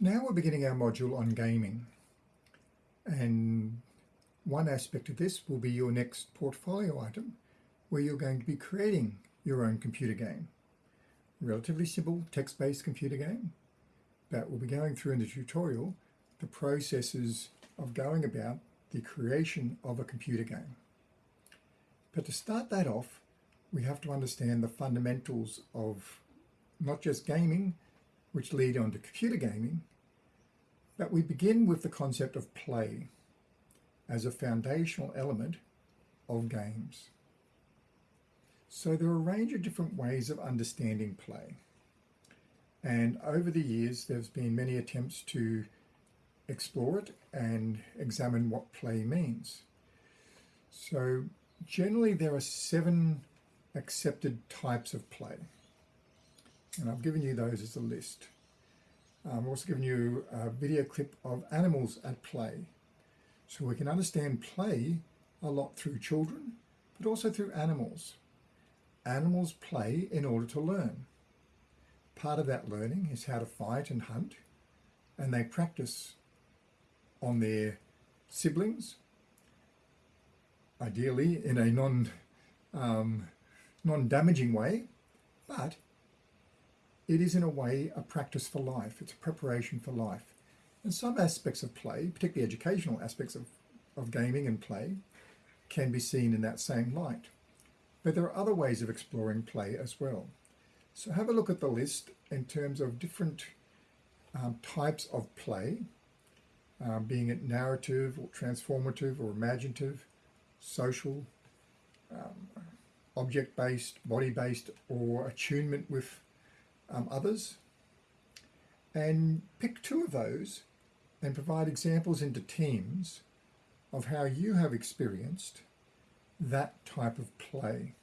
now we're beginning our module on gaming. And one aspect of this will be your next portfolio item, where you're going to be creating your own computer game. Relatively simple text-based computer game, but we'll be going through in the tutorial the processes of going about the creation of a computer game. But to start that off, we have to understand the fundamentals of not just gaming, which lead on to computer gaming, but we begin with the concept of play as a foundational element of games. So there are a range of different ways of understanding play. And over the years, there's been many attempts to explore it and examine what play means. So generally there are seven accepted types of play. And I've given you those as a list. I'm also giving you a video clip of animals at play. So we can understand play a lot through children, but also through animals. Animals play in order to learn. Part of that learning is how to fight and hunt, and they practice on their siblings, ideally in a non, um, non-damaging way, but it is in a way a practice for life. It's a preparation for life. And some aspects of play, particularly educational aspects of, of gaming and play, can be seen in that same light. But there are other ways of exploring play as well. So have a look at the list in terms of different um, types of play, um, being it narrative or transformative or imaginative, social, um, object-based, body-based, or attunement with um, others. And pick two of those and provide examples into teams of how you have experienced that type of play.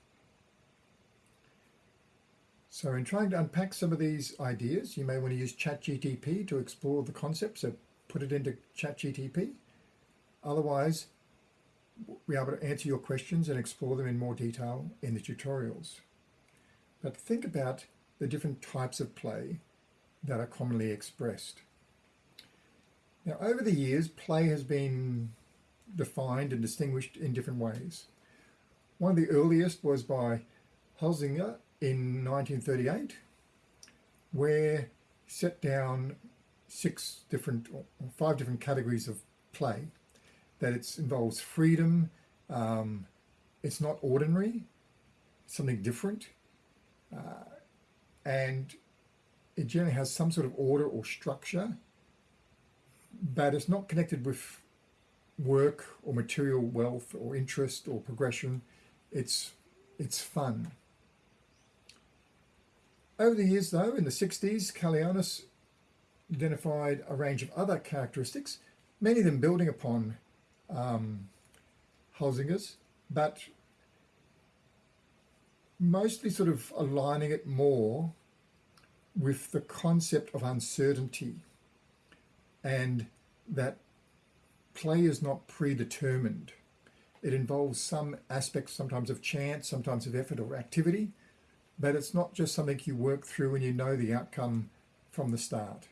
So in trying to unpack some of these ideas, you may want to use ChatGTP to explore the concepts, so put it into ChatGTP. Otherwise, we'll be able to answer your questions and explore them in more detail in the tutorials. But think about the different types of play that are commonly expressed. Now, over the years, play has been defined and distinguished in different ways. One of the earliest was by Huizinga in 1938, where he set down six different, or five different categories of play. That it involves freedom, um, it's not ordinary, something different, uh, and it generally has some sort of order or structure, but it's not connected with work or material wealth or interest or progression. It's, it's fun. Over the years, though, in the 60s, Caillois identified a range of other characteristics, many of them building upon um, Huizinga's, but mostly sort of aligning it more with the concept of uncertainty and that play is not predetermined. It involves some aspects sometimes of chance, sometimes of effort or activity, but it's not just something you work through and you know the outcome from the start.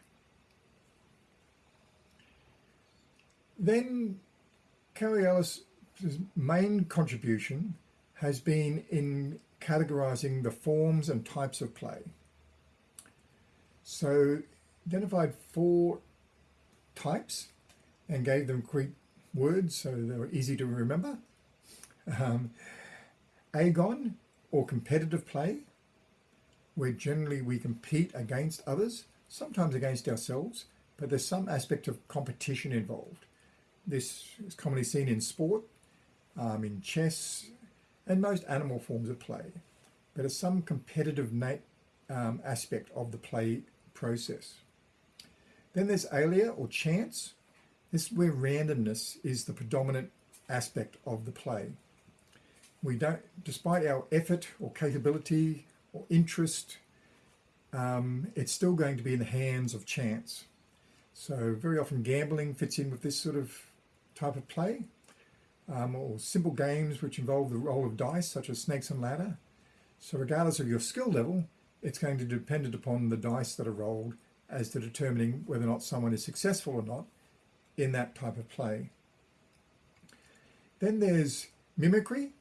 Then Caillois' main contribution has been in categorizing the forms and types of play. So identified four types and gave them Greek words so they were easy to remember. Um, agon, or competitive play, where generally we compete against others, sometimes against ourselves, but there's some aspect of competition involved. This is commonly seen in sport, um, in chess, and most animal forms of play. But some competitive um, aspect of the play process. Then there's alea or chance. This is where randomness is the predominant aspect of the play. We don't, despite our effort or capability or interest, um, it's still going to be in the hands of chance. So very often gambling fits in with this sort of type of play, um, or simple games which involve the roll of dice, such as snakes and ladder. So regardless of your skill level, it's going to be dependent upon the dice that are rolled as to determining whether or not someone is successful or not in that type of play. Then there's mimicry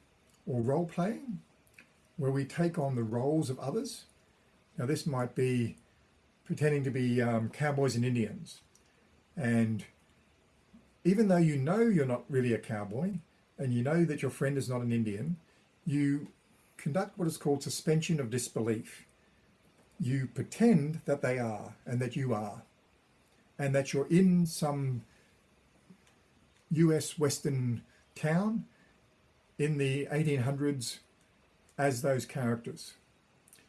or role playing, where we take on the roles of others. Now, this might be pretending to be um, cowboys and Indians. And even though you know you're not really a cowboy and you know that your friend is not an Indian, you conduct what is called suspension of disbelief. You pretend that they are and that you are, and that you're in some US Western town in the 1800s as those characters.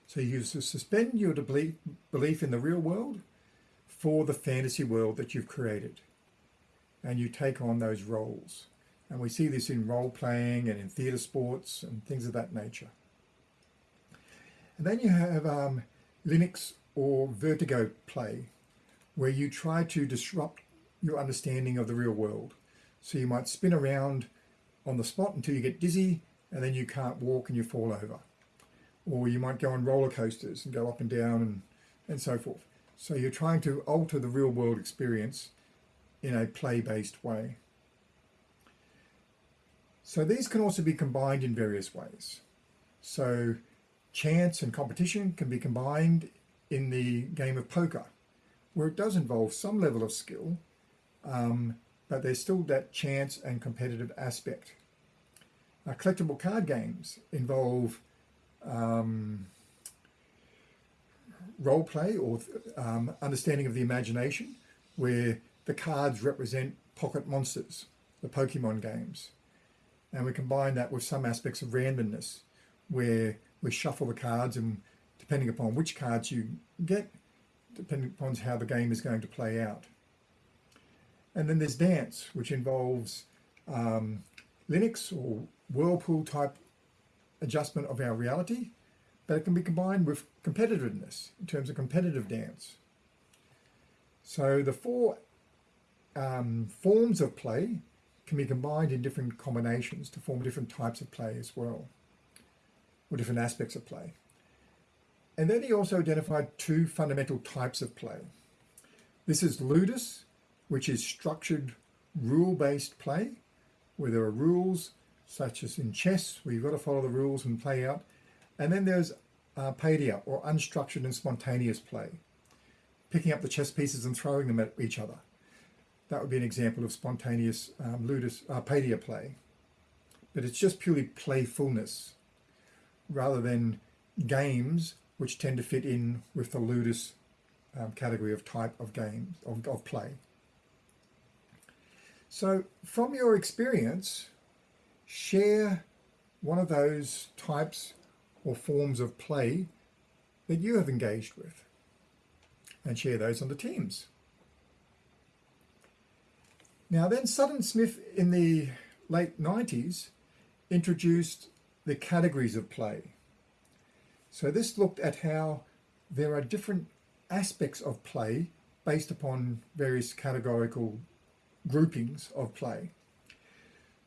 So you suspend your belief in the real world for the fantasy world that you've created. And you take on those roles. And we see this in role playing and in theatre sports and things of that nature. And then you have um, ilinx or vertigo play, where you try to disrupt your understanding of the real world. So you might spin around on the spot until you get dizzy and then you can't walk and you fall over. Or you might go on roller coasters and go up and down and, and so forth. So you're trying to alter the real world experience in a play-based way. So these can also be combined in various ways. So chance and competition can be combined in the game of poker, where it does involve some level of skill, um, but there's still that chance and competitive aspect. Uh, collectible card games involve um, role play or um, understanding of the imagination, where the cards represent pocket monsters, the Pokemon games. And we combine that with some aspects of randomness, where we shuffle the cards and depending upon which cards you get, depending upon how the game is going to play out. And then there's dance, which involves um, ilinx or whirlpool type adjustment of our reality, but it can be combined with competitiveness in terms of competitive dance. So the four um, forms of play can be combined in different combinations to form different types of play as well, or different aspects of play. And then he also identified two fundamental types of play. This is ludus, which is structured rule-based play, where there are rules, such as in chess, where you've got to follow the rules and play out. And then there's uh, or unstructured and spontaneous play, picking up the chess pieces and throwing them at each other. That would be an example of spontaneous um, ludus, uh, paideia play. But it's just purely playfulness, rather than games which tend to fit in with the ludus um, category of type of games, of, of play. So from your experience, share one of those types or forms of play that you have engaged with and share those on the teams. Now then Sutton Smith in the late 90s introduced the categories of play. So this looked at how there are different aspects of play based upon various categorical groupings of play.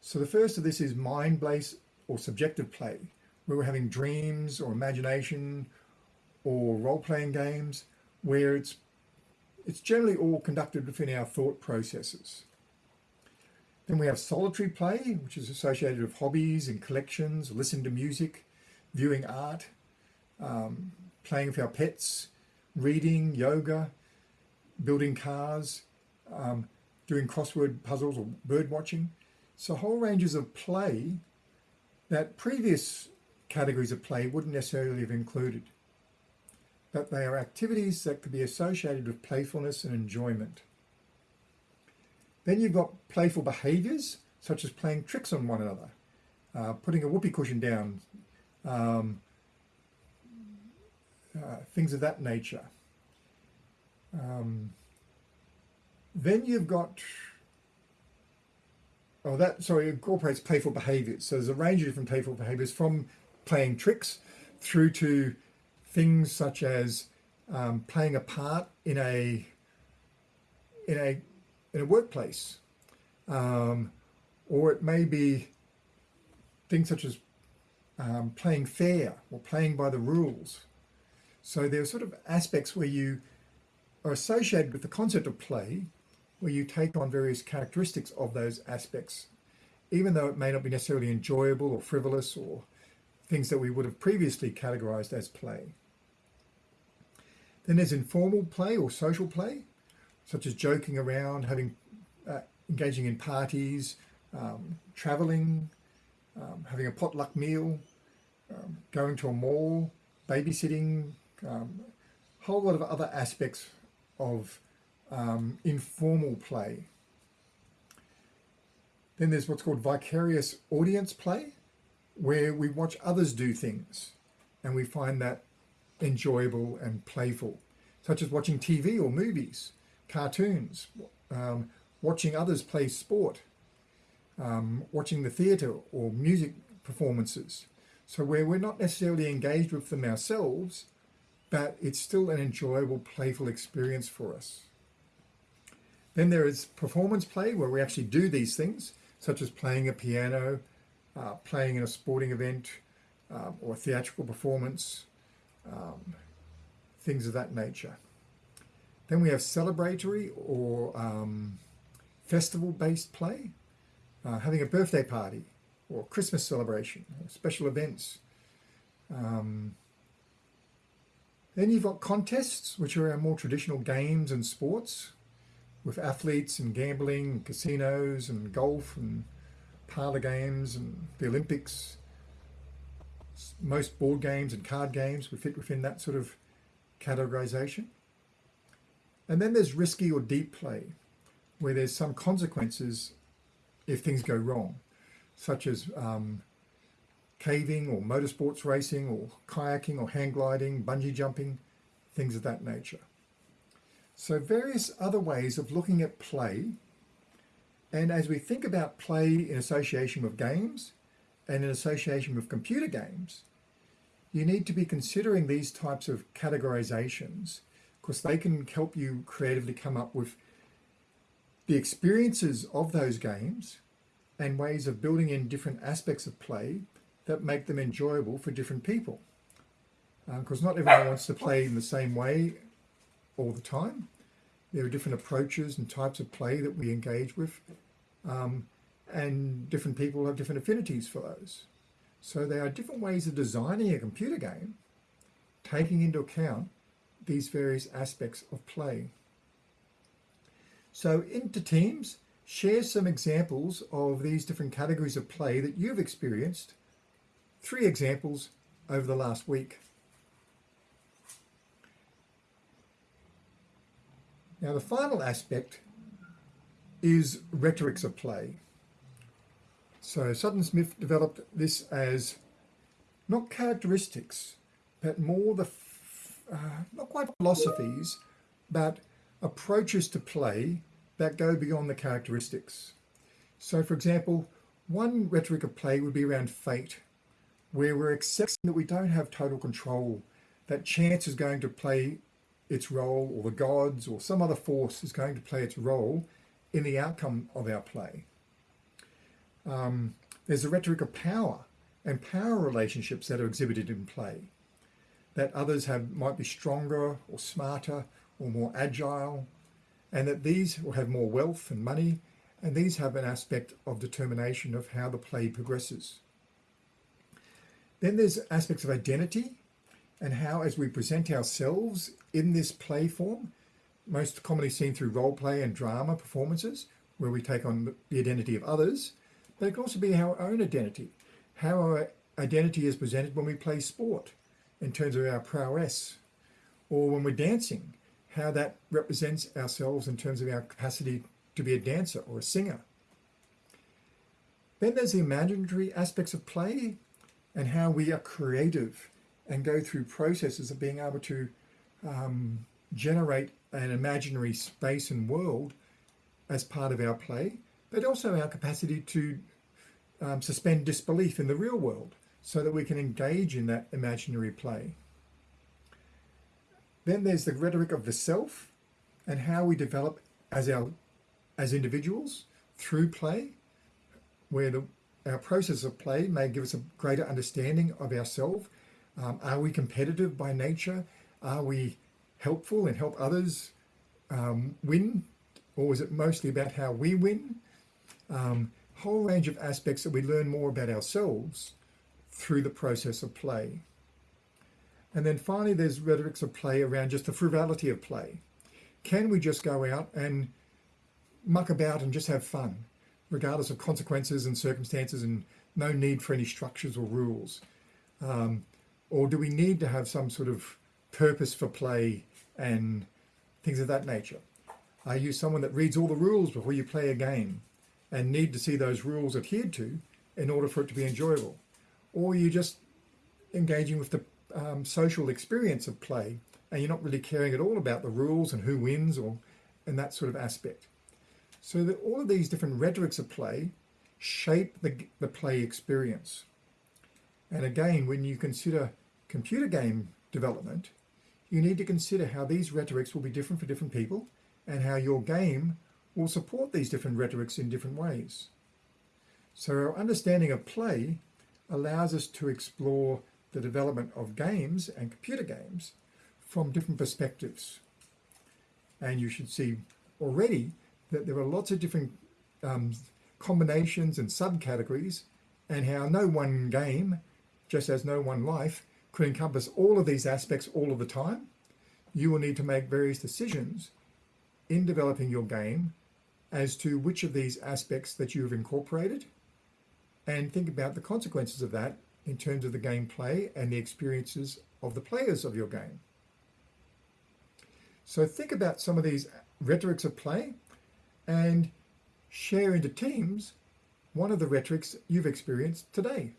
So the first of this is mind-based or subjective play, where we're having dreams or imagination or role-playing games, where it's it's generally all conducted within our thought processes. Then we have solitary play, which is associated with hobbies and collections, listening to music, viewing art, um, playing with our pets, reading, yoga, building cars, um, doing crossword puzzles or bird watching. So whole ranges of play that previous categories of play wouldn't necessarily have included. But they are activities that could be associated with playfulness and enjoyment. Then you've got playful behaviours, such as playing tricks on one another, uh, putting a whoopee cushion down, um, uh, things of that nature. Um, then you've got Oh, that, sorry, incorporates playful behaviors. So there's a range of different playful behaviors from playing tricks through to things such as um, playing a part in a in a in a workplace, um, or it may be things such as um, playing fair or playing by the rules. So there are sort of aspects where you are associated with the concept of play, where you take on various characteristics of those aspects, even though it may not be necessarily enjoyable or frivolous or things that we would have previously categorized as play. Then there's informal play or social play, such as joking around, having uh, engaging in parties, um, traveling, um, having a potluck meal, um, going to a mall, babysitting, a um, whole lot of other aspects of um, informal play. Then there's what's called vicarious audience play, where we watch others do things and we find that enjoyable and playful, such as watching TV or movies, cartoons, um, watching others play sport, um, watching the theatre or music performances. So where we're not necessarily engaged with them ourselves, but it's still an enjoyable, playful experience for us. Then there is performance play where we actually do these things, such as playing a piano, uh, playing in a sporting event, um, or theatrical performance, um, things of that nature. Then we have celebratory or um, festival-based play, uh, having a birthday party or Christmas celebration, or special events. Um, then you've got contests, which are our more traditional games and sports, with athletes and gambling, and casinos and golf and parlor games and the Olympics. Most board games and card games would fit within that sort of categorization. And then there's risky or deep play, where there's some consequences if things go wrong, such as um, caving or motorsports racing or kayaking or hang gliding, bungee jumping, things of that nature. So various other ways of looking at play. And as we think about play in association with games and in association with computer games, you need to be considering these types of categorizations because they can help you creatively come up with the experiences of those games and ways of building in different aspects of play that make them enjoyable for different people. Because uh, not everyone wants to play in the same way all the time. There are different approaches and types of play that we engage with. Um, and different people have different affinities for those. So there are different ways of designing a computer game, taking into account these various aspects of play. So into teams, share some examples of these different categories of play that you've experienced. Three examples over the last week. Now the final aspect is rhetorics of play. So Sutton Smith developed this as not characteristics, but more the uh, not quite philosophies, but approaches to play that go beyond the characteristics. So for example, one rhetoric of play would be around fate, where we're accepting that we don't have total control, that chance is going to play its role, or the gods, or some other force is going to play its role in the outcome of our play. Um, there's a rhetoric of power and power relationships that are exhibited in play that others have might be stronger or smarter or more agile, and that these will have more wealth and money, and these have an aspect of determination of how the play progresses. Then there's aspects of identity and how as we present ourselves in this play form, most commonly seen through role play and drama performances, where we take on the identity of others, but it can also be our own identity, how our identity is presented when we play sport, in terms of our prowess, or when we're dancing, how that represents ourselves in terms of our capacity to be a dancer or a singer. Then there's the imaginary aspects of play and how we are creative and go through processes of being able to um, generate an imaginary space and world as part of our play, but also our capacity to um, suspend disbelief in the real world so that we can engage in that imaginary play. Then there's the rhetoric of the self and how we develop as our as individuals through play, where the, our process of play may give us a greater understanding of ourselves. Um, are we competitive by nature? Are we helpful and help others um, win, or is it mostly about how we win? Um, whole range of aspects that we learn more about ourselves through the process of play. And then finally, there's rhetorics of play around just the frivolity of play. Can we just go out and muck about and just have fun, regardless of consequences and circumstances and no need for any structures or rules? Um, or do we need to have some sort of purpose for play and things of that nature? Are you someone that reads all the rules before you play a game and need to see those rules adhered to in order for it to be enjoyable? Or you're just engaging with the um, social experience of play and you're not really caring at all about the rules and who wins or and that sort of aspect? So that all of these different rhetorics of play shape the, the play experience. And again, when you consider computer game development, you need to consider how these rhetorics will be different for different people and how your game will support these different rhetorics in different ways. So our understanding of play allows us to explore the development of games and computer games from different perspectives. And you should see already that there are lots of different um, combinations and subcategories and how no one game, just as no one life, could encompass all of these aspects all of the time. You will need to make various decisions in developing your game as to which of these aspects that you have incorporated and think about the consequences of that in terms of the gameplay and the experiences of the players of your game. So think about some of these rhetorics of play and share into teams one of the rhetorics you've experienced today.